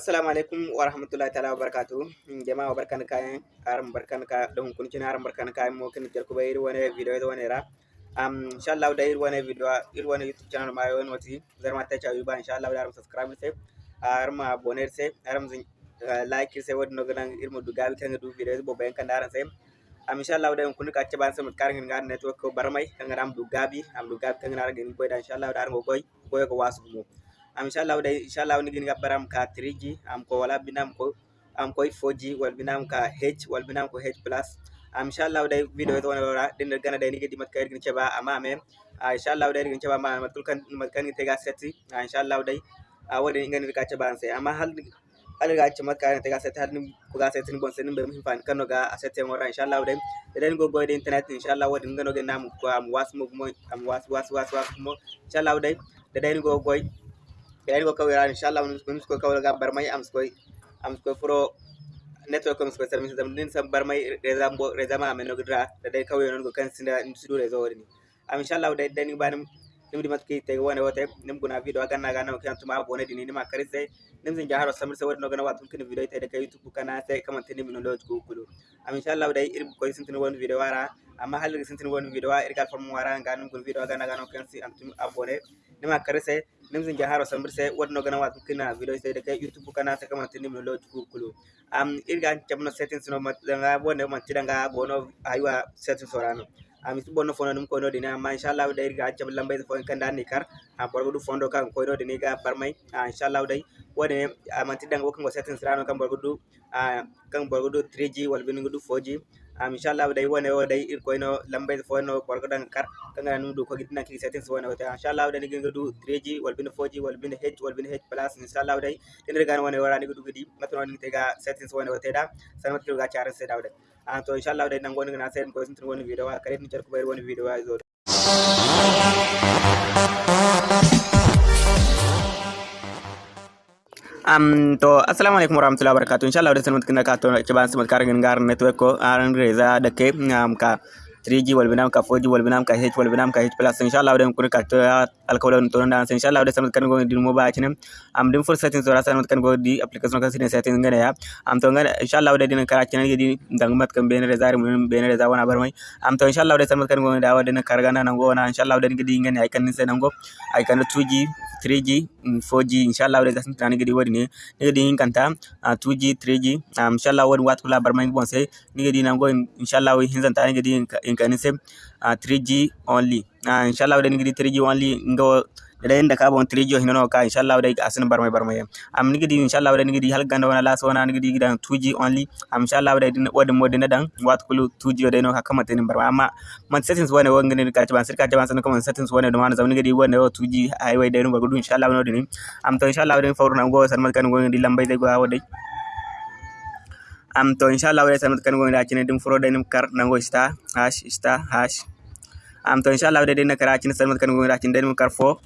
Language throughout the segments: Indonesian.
assalamu alaikum wa rahmatullahi ta'ala wa barakatu jama'a barkan kayan aran barkan ka da hukuncin aran barkan kayan mo kin jar kubai irwa video da wani ra. Um insha Allah da irwa video irwa youtube channel ma yawan wati zar ma ta cha insha Allah da aran subscribe sai aran ma sai aran zin eh, like sai wadin no ganan irma duga bi kan du video bo bayan kan aran sai. Am insha Allah da kun ka ce ban sai mutkar ngin ngar network barmai kan aran duga bi am duga kan aran ngin boy da insha Allah da aran goy goy ko wasu mu. am insha Allah da insha Allah ni gin gabbaram ka 3G amko wala binam ko amko 4G wal binam ka H wal binam ko H plus am insha Allah video to wala wala din gana da ni gidi makka gin chaba ama me insha Allah da gin chaba ma matul kan ni tega setti insha a wala wada ngani ka chaba sai amma hal ala ga ci makka ta tega sai hal ni ko ga sai tin bon sai ni be mun fan kanoga a asete mo ra inshallah den den go boy den internet inshallah wodin ngano ga namu ko am wasu mo am was was was was mo inshallah den den go boy yani ko kawira inshallah mun ko kawra ga barmay am ko am ko pro network ko ko service dam din sam barmay reza mbo reza ma men no gra da dai kawai non go kan sinda nsudu rezo woni am inshallah dai dani banam nim dimat ki te wona wote nim guna video ga na ga na kan tuma abone dini ni ma karise nim sin jaharo samir se wona gana watun kin video te da kai youtube kana sai kaman tini min lo ko kulu am inshallah dai irin ko sin tin won video wara amma halin sin tin won video irgal fam wara ga nim gun video ga na ga no kan si am tum abone ni ma karise haro jaharo sambirse wadno gana wat kina video sai da kai youtube kana ta kamar tin min lot kulu. Am irga jamno settings no danga bonne man tidanga bono aywa settings sorano am su bonno fono num ko no dina amma inshallah da irga jam lambay fo kan dan ni kar. Am borgo du fondo kan ko no dina ga barmai inshallah dai wone am tidanga ko kan settings rano kan borgo du kan borgo du 3g wal binu du 4g um, inshallah wadai wana wadai ir koyno lambe fo no ko dan kar kanga nu du ko gidna ki settings wana wata inshallah wadai ngi du 3g wal bin 4g wal bin h wal bin h plus inshallah wadai tin daga wana wara ni du gidi matno ni te tega settings wana wata da san matno ga charan se da wadai an to inshallah wadai nan gonu na sai ko sun tun wani video kare ni jar ko bayr wani video zo da sanmat kina ka to ke ban samat karangin gar network ko aran reza da ke am ka three G वल्बिनाम का four जी वल्बिनाम का एच हेच वल्बिनाम का H plus इंशाल्लाह और हमको करते अलकोल तो डांस इंशाल्लाह और समझ करने मोबाइल आचने हम डिम फुल सेटिंग थोड़ा सा मत करने दी एप्लीकेशन का सीने सेटिंग गने या हम तो अगर इंशाल्लाह और दिन करा चैनल की दंग मत कम बेन रेजार बेन रेजा वाला भर में हम तो इंशाल्लाह और समझ करने डावा दिन करगाना नंगो ना इंशाल्लाह और दिन के दिंगन आइकन से नंगो आइकन 2G 3G 4G इंशाल्लाह और जैसे ताने गिरी वरी ने निगे दिन कंता 2G 3G इंशाल्लाह और वात कुला बरमाइन बोंसे निगे दिन नंगो इंशाल्लाह हिंसन ताने गिरी mechanism uh, 3g only. Uh, inshallah wadani gidi 3g only ngo dadayen ka bon 3g hinono ka inshallah wadai asin barmai barmai. Am ni gidi inshallah wadani gidi hal ganda wana laso wana ni gidi gidan 2g only. Am inshallah wadai wadin modin dan wat kulu 2g wadai no ka kama tinin barmai. Amma man settings wana wanga ne ka ban sirka ban sanin kaman settings wana da mana zaman gidi wana 2g highway da no gudu inshallah wadai am to inshallah wadai fauru na go san man kan go lambai dai go wadai am to inshallah wa san kan go da cin din furo da nim kar na go star hash star hash. Am to inshallah da din na kara cin san kan go da cin da nim kar fo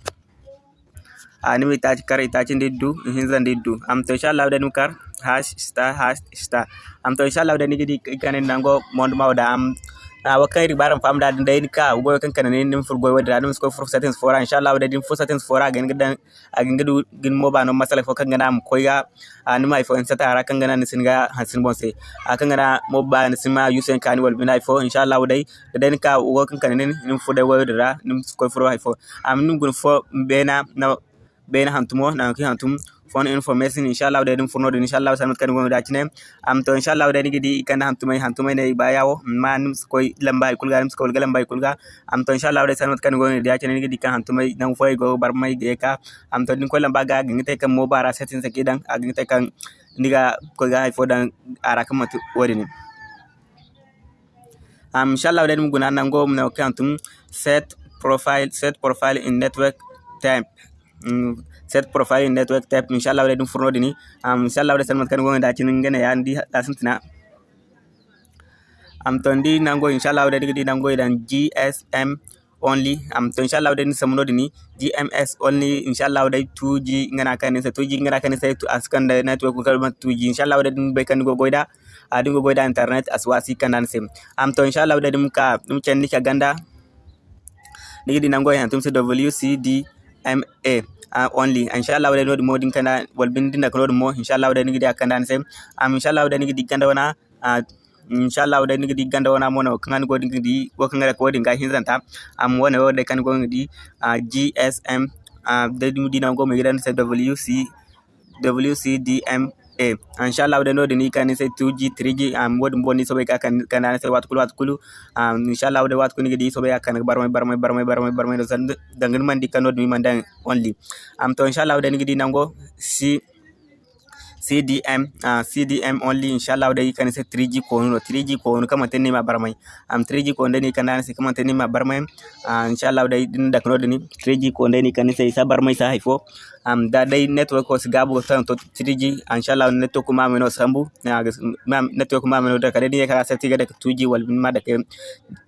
ani mi taci kar itaci ndiddu hinza ndiddu am to inshallah da nim kar hash star hash star am to inshallah da ni gidi kanen nango mond mawda am wakan ribaran fam da da yin ka goyo kan kan ne nin furgo wa da ko fur settings fora. Insha Allah da din fur settings fora gan gidan a gan gidu gin mo ba no masala fo kan gana mu koyga ani mai fo in sata ra kan gana ni nisin ga bon sai a kan gana mo ba nisin ma yusen kan wal bin ifo insha Allah dai da da yin ka goyo kan kan ne nin fu da wa da nin ko fur ifo am nin gun fo bena na bena hantumo na ki hantum phone information inshallah da din furno din inshallah sanat kan gonga dacine am to inshallah da nigi di kan hantumai hantumai ne ba yawo man koy lamba kulga nim ko lamba kulga. Am to inshallah kan gonga dacine nigi di kan hantumai nan foy go bar mai ge ka. Am to din ko lamba ga mo bara setin sa kidan a ngite kan ndiga ko ga fo dan ara kan matu wori ni. Am inshallah da dim guna nan go mo kan tum set profile set profile in network type set profile network type inshallah wala dum furno dini. Am inshallah wala salmat kan go da cin ngene ya ndi da sintina am to ndi nango inshallah wala digi nango dan GSM only. Am to inshallah wala ni samuno dini. GMS only inshallah wala 2G ngana kan se 2G ngana kan se to askan da network ko 2G inshallah wala dum be kan go goida adin go goida internet aswasi kanan sim. Am to inshallah wala dum ka dum chen ni ka ganda. Digi nango ya tum se WCD MA uh, only inshallah wala no mo din kana wal bin dinda ko mo inshallah wala nigi da kanda se am inshallah wala nigi diganda wana uh, inshallah wala nigi diganda wana mo no kan go nigi go kan ko din ga hinzanta am wona wala kan go nigi uh, gsm uh, da dina go mi gidan wc wcdm e insha allah wode ni kanise 2g 3g am wod mboni sobe ka kan kan se wat kulu wat kulu am insha allah wode kulu gidi sobe kan barmay barmay barmay barmay barmay do sand dangan mandi kanod mi man dan only am to insha allah wode gidi nango si CDM uh, CDM only inshallah da kan se 3G ko no 3G ko no kama tenni ma barmay am 3G ko ndani kan se kama tenni ma barmay uh, inshallah da din da kan deni 3G ko ndani kan se sa barmay sa haifo. Am da dai network ko sigabu tan to 3G inshallah network ma meno sambu. Network ma meno da kada ni ka se tiga da 2G wal ma da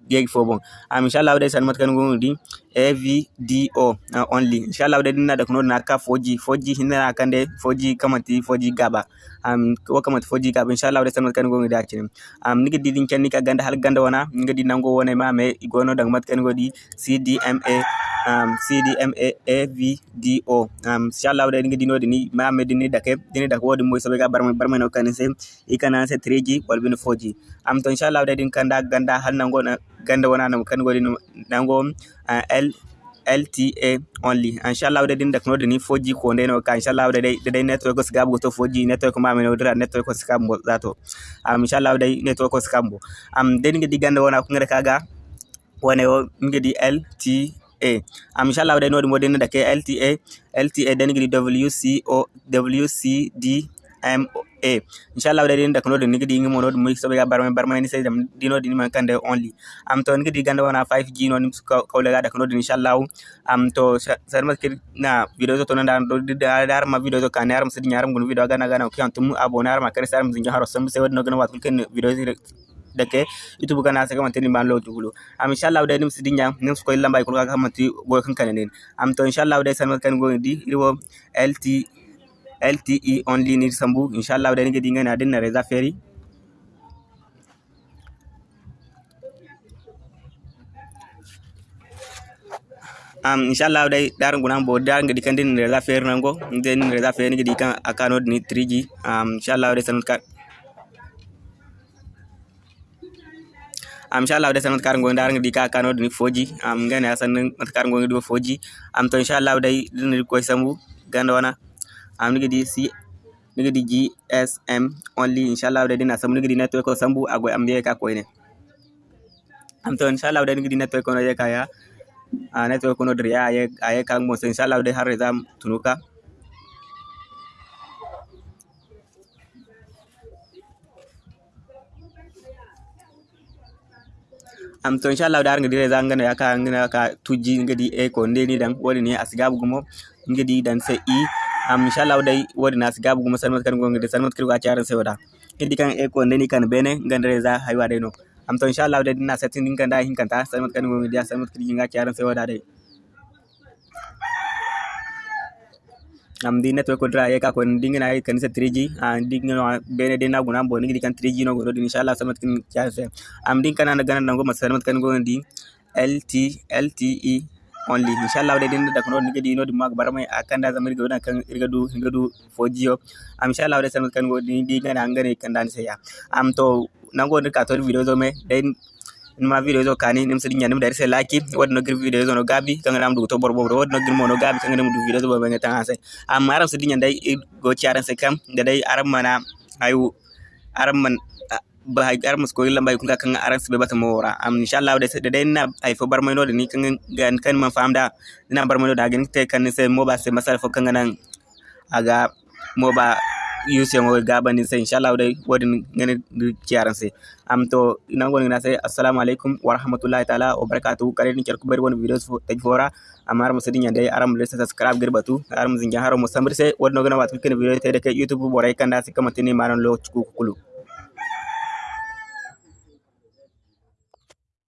yegi fo bon am inshallah wada san mat kan gongo di AVDO uh, only. Inshallah wada dinna da kuno na ka 4G 4G hinna kan de 4G kamati 4G gaba. Am ko kamati 4G gaba. Inshallah wada san mat kan gongo da am nigi didin ken ni ka ganda hal ganda wana ngi di nango wona ma me igono dang mat kan godi CDMA um, CDMA AVDO um, inshallah wada ngi dino dini ma me dini dake dini dake wodi moy sabe ga barma barma no kan se ikana se 3G wal bin 4G am to inshallah wada din kanda ganda hal nango na ganda wana na mukan woni nango ah, l LTA only. Inshallah wadde din kuma da ni 4G ko ndeno ka inshallah wadde da de network ko gabu to 4G network ma mai wadra network ko skambo zato am inshallah wadde network ko skambo am den ngedi ganda wana ko ngere kaga wo o ngedi LTA am inshallah wadde nodi modin dake LTA LTA den ngedi WCO WCD MO e inchallah waɗa ɗen dakanoɗo nigdi yingimo noɗo moyi soɓe ga barma barma ni seydi dino ɗini man kande only. Am to nigdi ganda wana 5 g noon kawle ga dakanoɗo inchallah am to sarma na video to nanda do darma video to kan yaram sidi yaram gon video gana gana kiyan tum abona yaram kare saram zinja haro sam sey wadno gana wat kulken video dake youtube kana saka man tini ban lo am inshallah dai nim sidinya nim ko lamba ko ka manti go kan kanen am to inshallah dai san kan go di riwo lt LTE only ni sambu inshallah da nige dinga na dinna reza feri um inshallah dai daran gunan bo dar ngadi kan din reza feri nango den reza feri nige dikan akano ni 3G um inshallah dai san ka am inshallah dai san kar ngo dar ngadi ka akano ni 4G am ngane asan kar ngo ngadi 4G am to inshallah dai din ko sambu ganda wana am nigi di si nigi di GSM only. Inshallah da dina sam nigi di network sambu agoy am ka ko ne am to inshallah da di network no ye ka ya a network ko no dri ya ye aye ka mo. Inshallah da har zam tunuka. Am to inshallah da ngi di zanga ya ka ngi ka tuji ngi di e ko ndeni dan woni ni asgabu gumo ngi di dan sai i inshallah dai wodi nas gabu guma salmat kan gonga de salmat kirgo acharan se wada. Kidi kan e ko ndeni kan bene ngandare za haywa dai no. Am to inshallah dai dina satin din kan da hin kan ta salmat kan gonga dia salmat kirgo nga acharan se wada dai. Am di network ko dra e ka ko dinga na kan se 3G an dinga no bene de na guna bo ngi kan 3G no go inshallah salmat kan acharan se am din kan na ganan nango salmat kan gonga di LT LTE only. Inshallah de dinda dakno nige di no di mag barmai akanda zamir go na kan irga du irga du fojiyo am inshallah de sanut kan go di di ngana ngane kan dan saya am to nango ne ka to video zo me den ma video kani nim sidi nyanim dari se laki wad no gir video zo no gabi kan ram du to bor bor wad no gir mo no gabi kan ram du video zo ba ngata ase am aram sidi nyandai go charan se kam da aram mana ayu aram man ba hay gar mus ko yilla mbay kun kan aran sibe bata mora am inshallah de de na ay fo bar mayno de ni kan gan kan man famda dina bar mayno da gan te kan se mo ba se masal fo kan nan aga mo ba yuse mo ga bani se inshallah de wodin ngene du ciaran se am to ina ngoni na se assalamu alaikum wa taala wa barakatuh kare ni cerku bari won videos fo taj fora. Amar mo sidi nyande aram le subscribe gir batu aram zinja haro mo se wodno gana wat kan video te de ke youtube boray kanda se kamatini manon lo kulu